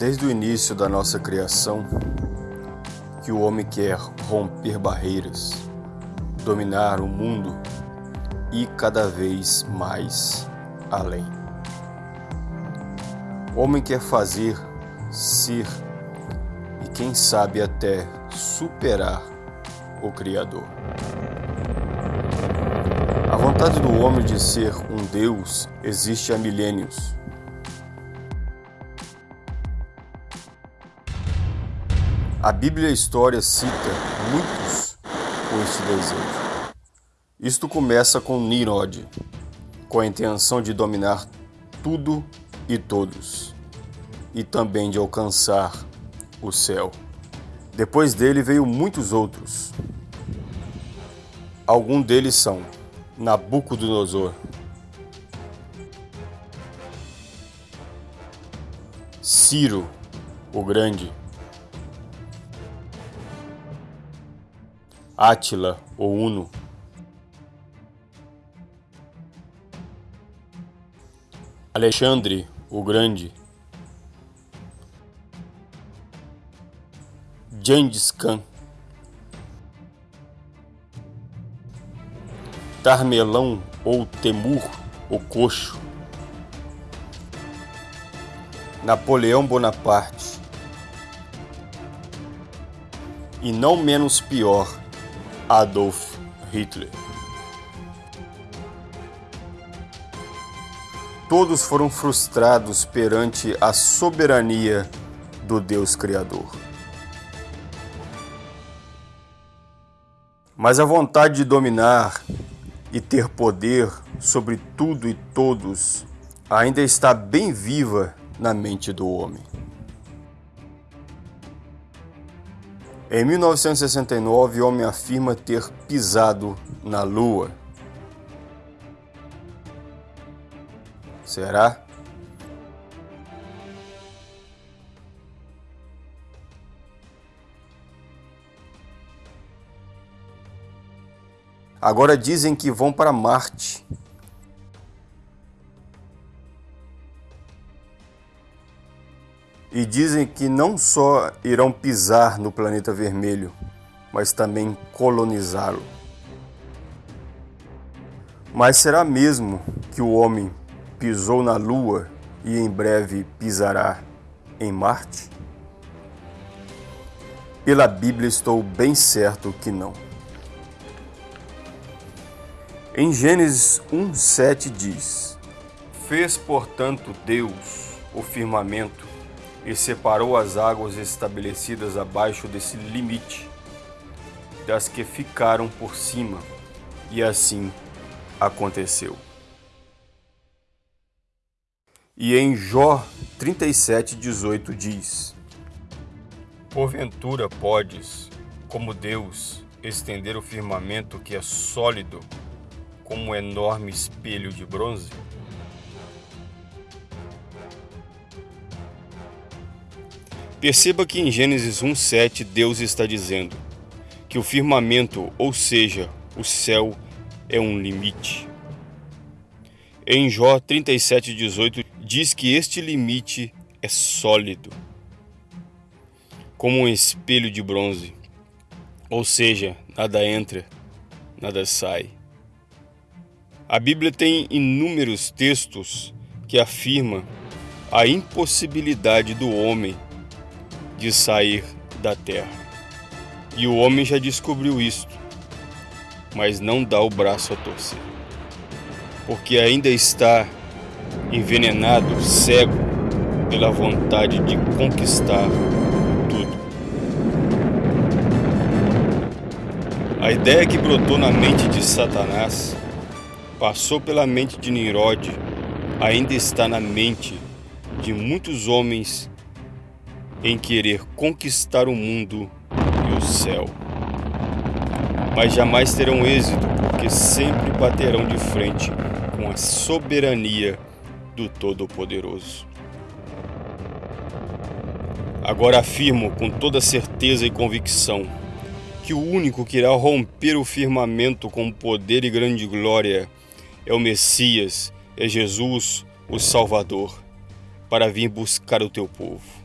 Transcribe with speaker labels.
Speaker 1: Desde o início da nossa criação, que o homem quer romper barreiras, dominar o mundo e cada vez mais além. O homem quer fazer, ser e quem sabe até superar o Criador. A vontade do homem de ser um Deus existe há milênios. A Bíblia e a história cita muitos com este desejo. Isto começa com Nimrod, com a intenção de dominar tudo e todos, e também de alcançar o céu. Depois dele veio muitos outros. Alguns deles são Nabucodonosor, Ciro o Grande, Átila o Uno, Alexandre o Grande, Gengis Khan, Tarmelão ou Temur o Coxo, Napoleão Bonaparte. E não menos pior, Adolf Hitler. Todos foram frustrados perante a soberania do Deus Criador. Mas a vontade de dominar e ter poder sobre tudo e todos ainda está bem viva na mente do homem. Em 1969, o homem afirma ter pisado na Lua. Será? Agora dizem que vão para Marte. E dizem que não só irão pisar no planeta vermelho, mas também colonizá-lo. Mas será mesmo que o homem pisou na Lua e em breve pisará em Marte? Pela Bíblia estou bem certo que não. Em Gênesis 1:7 diz: Fez, portanto, Deus o firmamento e separou as águas estabelecidas abaixo desse limite das que ficaram por cima, e assim aconteceu. E em Jó 37:18 diz: Porventura podes, como Deus, estender o firmamento que é sólido como um enorme espelho de bronze? Perceba que em Gênesis 1:7 Deus está dizendo que o firmamento, ou seja, o céu, é um limite. Em Jó 37:18 diz que este limite é sólido, como um espelho de bronze. Ou seja, nada entra, nada sai. A Bíblia tem inúmeros textos que afirmam a impossibilidade do homem de sair da terra. E o homem já descobriu isto, mas não dá o braço a torcer, porque ainda está envenenado, cego pela vontade de conquistar tudo. A ideia que brotou na mente de Satanás passou pela mente de Nimrod ainda está na mente de muitos homens em querer conquistar o mundo e o céu. Mas jamais terão êxito, porque sempre baterão de frente com a soberania do Todo-Poderoso. Agora afirmo com toda certeza e convicção que o único que irá romper o firmamento com poder e grande glória é o Messias, é Jesus, o Salvador, para vir buscar o teu povo.